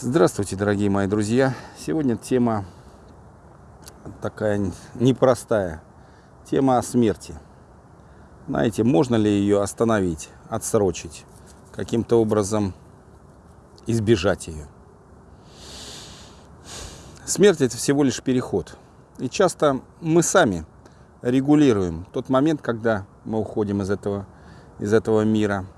Здравствуйте, дорогие мои друзья! Сегодня тема такая непростая. Тема о смерти. Знаете, можно ли ее остановить, отсрочить, каким-то образом избежать ее? Смерть это всего лишь переход. И часто мы сами регулируем тот момент, когда мы уходим из этого, из этого мира –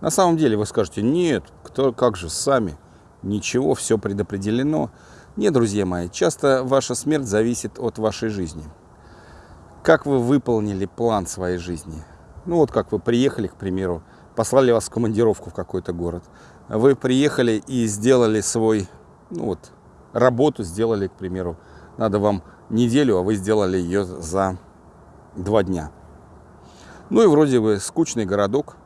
на самом деле вы скажете, нет, кто, как же, сами, ничего, все предопределено. Нет, друзья мои, часто ваша смерть зависит от вашей жизни. Как вы выполнили план своей жизни? Ну вот как вы приехали, к примеру, послали вас в командировку в какой-то город. Вы приехали и сделали свой, ну вот, работу сделали, к примеру, надо вам неделю, а вы сделали ее за два дня. Ну и вроде бы скучный городок,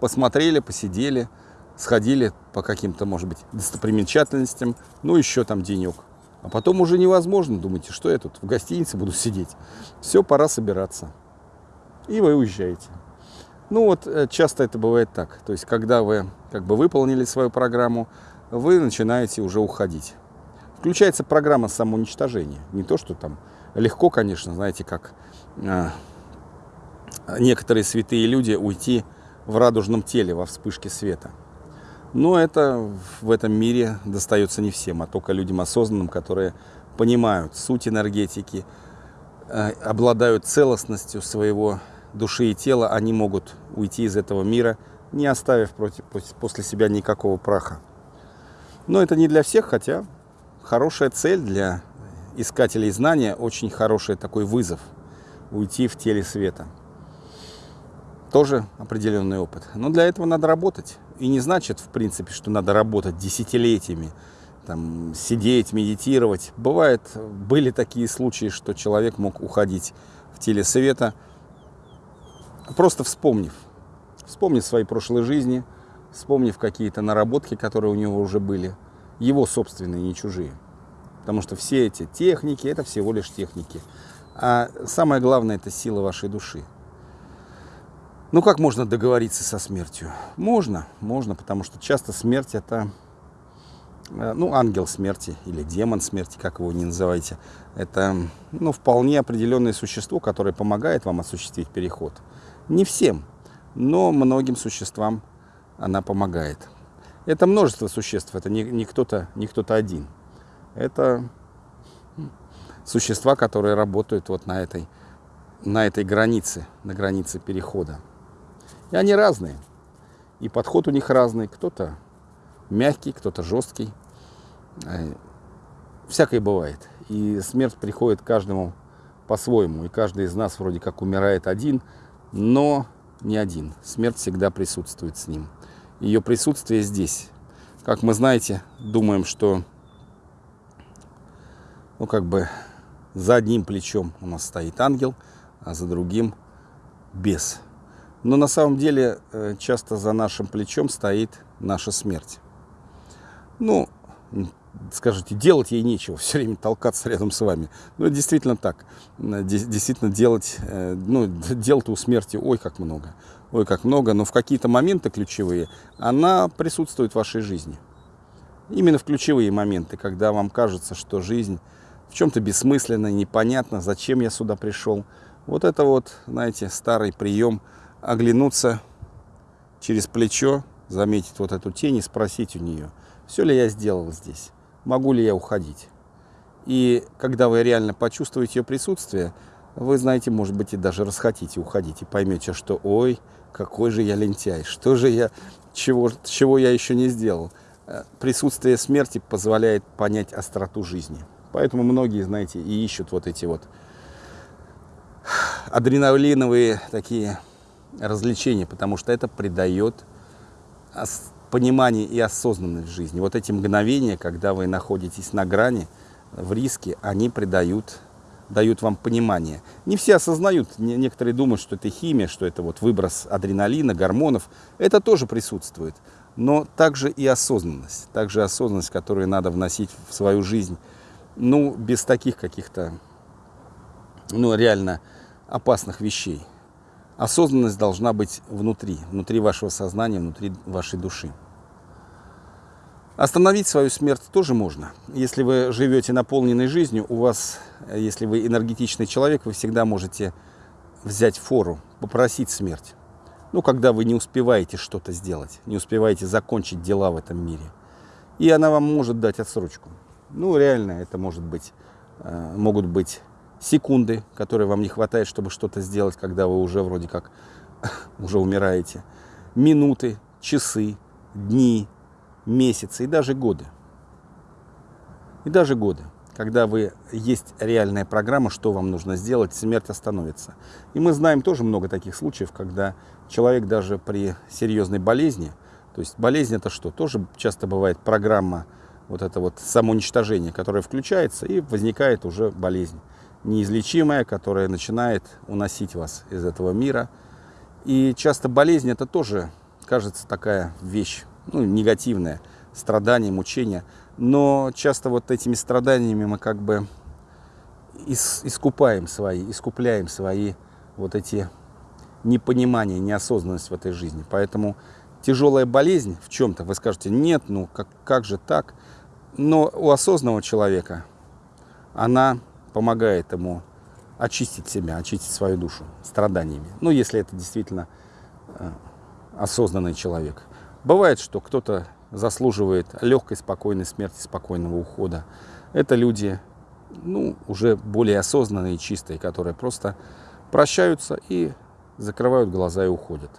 посмотрели, посидели, сходили по каким-то, может быть, достопримечательностям, ну, еще там денек. А потом уже невозможно, думаете, что я тут в гостинице буду сидеть. Все, пора собираться. И вы уезжаете. Ну вот, э, часто это бывает так. То есть, когда вы как бы выполнили свою программу, вы начинаете уже уходить. Включается программа самоуничтожения. Не то, что там легко, конечно, знаете, как э, некоторые святые люди уйти в радужном теле во вспышке света. Но это в этом мире достается не всем, а только людям осознанным, которые понимают суть энергетики, э, обладают целостностью своего души и тела, они могут уйти из этого мира, не оставив против, после себя никакого праха. Но это не для всех, хотя хорошая цель для искателей знания, очень хороший такой вызов – уйти в теле света – тоже определенный опыт. Но для этого надо работать. И не значит, в принципе, что надо работать десятилетиями, там, сидеть, медитировать. Бывает, были такие случаи, что человек мог уходить в теле света, просто вспомнив. Вспомнив свои прошлые жизни, вспомнив какие-то наработки, которые у него уже были. Его собственные, не чужие. Потому что все эти техники, это всего лишь техники. А самое главное, это сила вашей души. Ну, как можно договориться со смертью? Можно, можно, потому что часто смерть это, э, ну, ангел смерти или демон смерти, как его не называйте. Это, ну, вполне определенное существо, которое помогает вам осуществить переход. Не всем, но многим существам она помогает. Это множество существ, это не, не кто-то не кто один. Это существа, которые работают вот на этой, на этой границе, на границе перехода. И они разные. И подход у них разный. Кто-то мягкий, кто-то жесткий. Э, всякое бывает. И смерть приходит каждому по-своему. И каждый из нас вроде как умирает один, но не один. Смерть всегда присутствует с ним. Ее присутствие здесь. Как мы знаете, думаем, что ну как бы за одним плечом у нас стоит ангел, а за другим бес. Но на самом деле э, часто за нашим плечом стоит наша смерть. Ну, скажите, делать ей нечего, все время толкаться рядом с вами. Ну, действительно так. Действительно делать, э, ну, дел-то у смерти ой как много. Ой как много, но в какие-то моменты ключевые она присутствует в вашей жизни. Именно в ключевые моменты, когда вам кажется, что жизнь в чем-то бессмысленна, непонятна, зачем я сюда пришел. Вот это вот, знаете, старый прием – оглянуться через плечо, заметить вот эту тень и спросить у нее, все ли я сделал здесь, могу ли я уходить. И когда вы реально почувствуете ее присутствие, вы знаете, может быть, и даже расхотите уходить, и поймете, что ой, какой же я лентяй, что же я, чего, чего я еще не сделал. Э, присутствие смерти позволяет понять остроту жизни. Поэтому многие, знаете, и ищут вот эти вот адреналиновые такие развлечение, потому что это придает понимание и осознанность жизни. Вот эти мгновения, когда вы находитесь на грани, в риске, они придают дают вам понимание. Не все осознают, некоторые думают, что это химия, что это вот выброс адреналина, гормонов. Это тоже присутствует. Но также и осознанность. Также осознанность, которую надо вносить в свою жизнь. Ну, без таких каких-то, ну, реально опасных вещей. Осознанность должна быть внутри, внутри вашего сознания, внутри вашей души. Остановить свою смерть тоже можно. Если вы живете наполненной жизнью, у вас, если вы энергетичный человек, вы всегда можете взять фору, попросить смерть. Ну, когда вы не успеваете что-то сделать, не успеваете закончить дела в этом мире. И она вам может дать отсрочку. Ну, реально, это может быть, э, могут быть секунды, которые вам не хватает, чтобы что-то сделать, когда вы уже вроде как уже умираете. Минуты, часы, дни, месяцы и даже годы. И даже годы. Когда вы есть реальная программа, что вам нужно сделать, смерть остановится. И мы знаем тоже много таких случаев, когда человек даже при серьезной болезни, то есть болезнь это что? Тоже часто бывает программа вот это вот самоуничтожение, которое включается и возникает уже болезнь неизлечимая, которая начинает уносить вас из этого мира. И часто болезнь это тоже кажется такая вещь ну, негативное, страдания, мучения. Но часто вот этими страданиями мы как бы искупаем свои, искупляем свои вот эти непонимания, неосознанность в этой жизни. Поэтому тяжелая болезнь в чем-то, вы скажете, нет, ну как, как же так? Но у осознанного человека она помогает ему очистить себя, очистить свою душу страданиями. Ну, если это действительно э, осознанный человек. Бывает, что кто-то заслуживает легкой, спокойной смерти, спокойного ухода. Это люди, ну, уже более осознанные чистые, которые просто прощаются и закрывают глаза и уходят.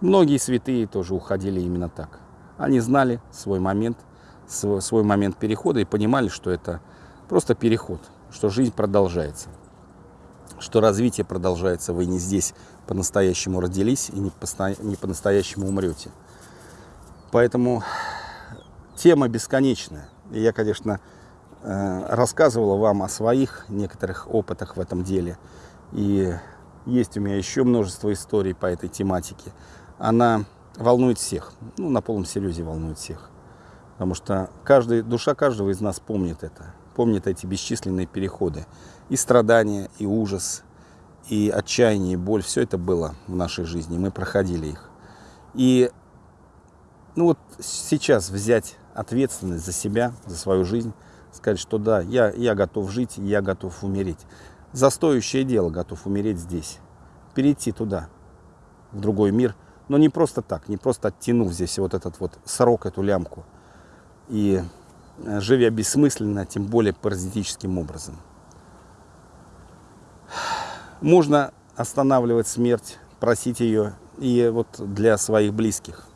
Многие святые тоже уходили именно так. Они знали свой момент, свой момент перехода и понимали, что это просто переход, что жизнь продолжается, что развитие продолжается. Вы не здесь по-настоящему родились и не по-настоящему умрете. Поэтому тема бесконечная. И я, конечно, э, рассказывала вам о своих некоторых опытах в этом деле. И есть у меня еще множество историй по этой тематике. Она волнует всех. Ну, на полном серьезе волнует всех. Потому что каждый, душа каждого из нас помнит это. Помнит эти бесчисленные переходы. И страдания, и ужас, и отчаяние, и боль. Все это было в нашей жизни. Мы проходили их. И ну вот сейчас взять ответственность за себя, за свою жизнь, сказать, что да, я, я готов жить, я готов умереть. За дело готов умереть здесь. Перейти туда, в другой мир. Но не просто так, не просто оттянув здесь вот этот вот срок, эту лямку. И живя бессмысленно, тем более паразитическим образом. Можно останавливать смерть, просить ее и вот для своих близких.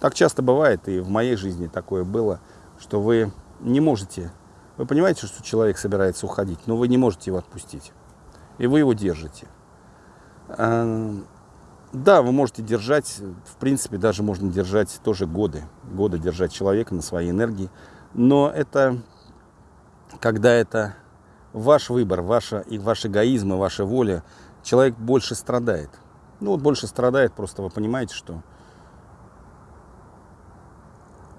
Так часто бывает, и в моей жизни такое было, что вы не можете, вы понимаете, что человек собирается уходить, но вы не можете его отпустить. И вы его держите. А, да, вы можете держать, в принципе, даже можно держать тоже годы. Годы держать человека на своей энергии. Но это, когда это ваш выбор, ваша, и ваш эгоизм, и ваша воля, человек больше страдает. Ну вот больше страдает, просто вы понимаете, что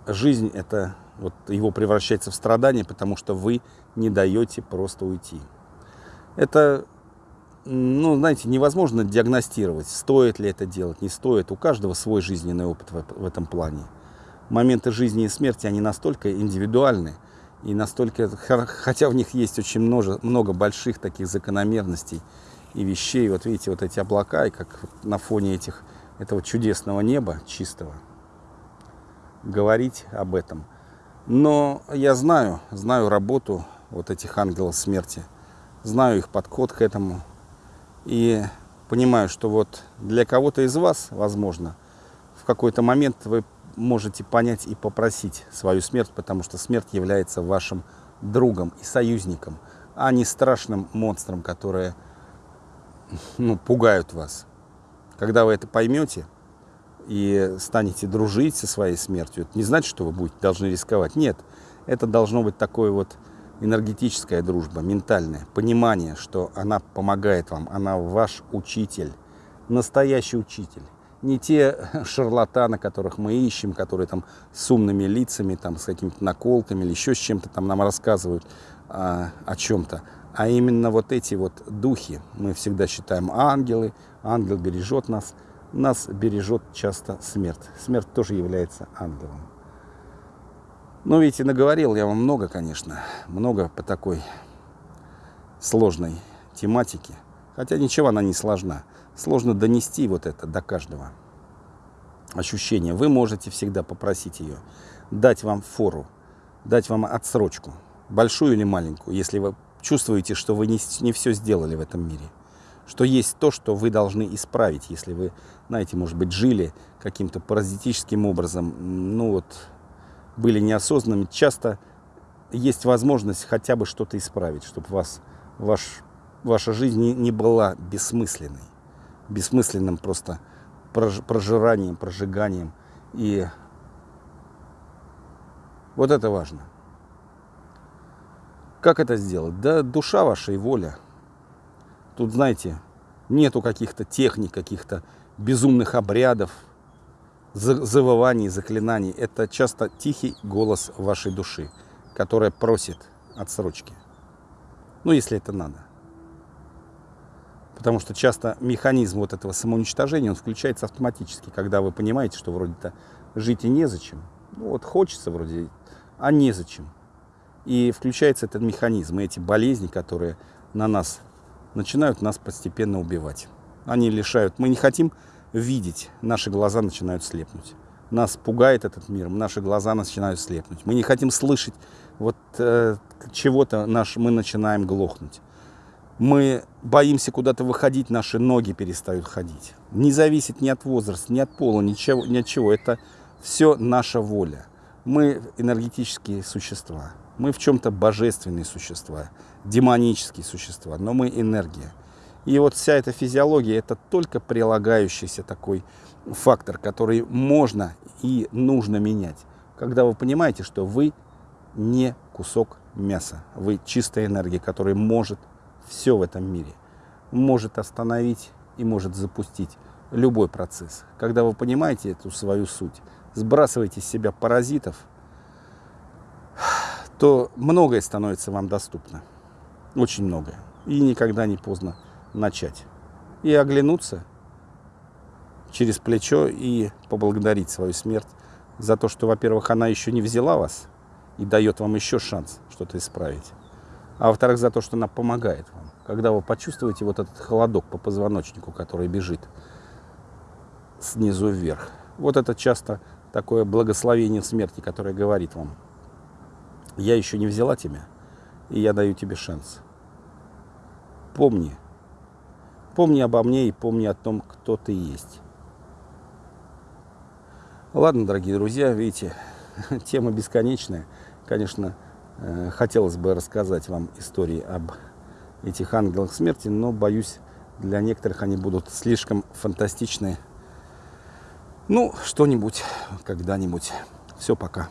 жизнь это вот его превращается в страдание, потому что вы не даете просто уйти. Это, ну, знаете, невозможно диагностировать, стоит ли это делать, не стоит. У каждого свой жизненный опыт в, этом плане. Моменты жизни и смерти, они настолько индивидуальны, и настолько, хотя в них есть очень много, много больших таких закономерностей и вещей. Вот видите, вот эти облака, и как на фоне этих, этого чудесного неба чистого – говорить об этом. Но я знаю, знаю работу вот этих ангелов смерти, знаю их подход к этому. И понимаю, что вот для кого-то из вас, возможно, в какой-то момент вы можете понять и попросить свою смерть, потому что смерть является вашим другом и союзником, а не страшным монстром, которые ну, пугают вас. Когда вы это поймете, и станете дружить со своей смертью, это не значит, что вы будете должны рисковать. Нет, это должно быть такое вот энергетическая дружба, ментальное понимание, что она помогает вам, она ваш учитель, настоящий учитель. Не те шарлатаны, которых мы ищем, которые там с умными лицами, там, с какими-то наколками или еще с чем-то там нам рассказывают а, о чем-то, а именно вот эти вот духи. Мы всегда считаем ангелы, ангел бережет нас – нас бережет часто смерть. Смерть тоже является ангелом. Ну, видите, наговорил я вам много, конечно. Много по такой сложной тематике. Хотя ничего она не сложна. Сложно донести вот это до каждого ощущения. Вы можете всегда попросить ее дать вам фору, дать вам отсрочку, большую или маленькую, если вы чувствуете, что вы не, не все сделали в этом мире. Что есть то, что вы должны исправить, если вы, знаете, может быть, жили каким-то паразитическим образом, ну вот, были неосознанными. Часто есть возможность хотя бы что-то исправить, чтобы вас, ваш, ваша жизнь не, не была бессмысленной. Бессмысленным просто прожиранием, прожиганием. И вот это важно. Как это сделать? Да душа ваша и воля. Тут, знаете, нету каких-то техник, каких-то безумных обрядов, завываний, заклинаний. Это часто тихий голос вашей души, которая просит отсрочки. Ну, если это надо. Потому что часто механизм вот этого самоуничтожения, он включается автоматически, когда вы понимаете, что вроде-то жить и незачем. Ну, вот хочется вроде, а незачем. И включается этот механизм, и эти болезни, которые на нас начинают нас постепенно убивать. Они лишают. Мы не хотим видеть, наши глаза начинают слепнуть. Нас пугает этот мир, наши глаза начинают слепнуть. Мы не хотим слышать вот э, чего-то, наш, мы начинаем глохнуть. Мы боимся куда-то выходить, наши ноги перестают ходить. Не зависит ни от возраста, ни от пола, ничего, ни от чего. Это все наша воля. Мы энергетические существа. Мы в чем-то божественные существа, демонические существа, но мы энергия. И вот вся эта физиология, это только прилагающийся такой фактор, который можно и нужно менять. Когда вы понимаете, что вы не кусок мяса, вы чистая энергия, которая может все в этом мире, может остановить и может запустить любой процесс. Когда вы понимаете эту свою суть, сбрасываете с себя паразитов – то многое становится вам доступно. Очень многое. И никогда не поздно начать. И оглянуться через плечо и поблагодарить свою смерть за то, что, во-первых, она еще не взяла вас и дает вам еще шанс что-то исправить. А во-вторых, за то, что она помогает вам. Когда вы почувствуете вот этот холодок по позвоночнику, который бежит снизу вверх. Вот это часто такое благословение смерти, которое говорит вам, я еще не взяла тебя, и я даю тебе шанс. Помни. Помни обо мне и помни о том, кто ты есть. Ладно, дорогие друзья, видите, тема бесконечная. Конечно, хотелось бы рассказать вам истории об этих ангелах смерти, но, боюсь, для некоторых они будут слишком фантастичные. Ну, что-нибудь, когда-нибудь. Все, пока.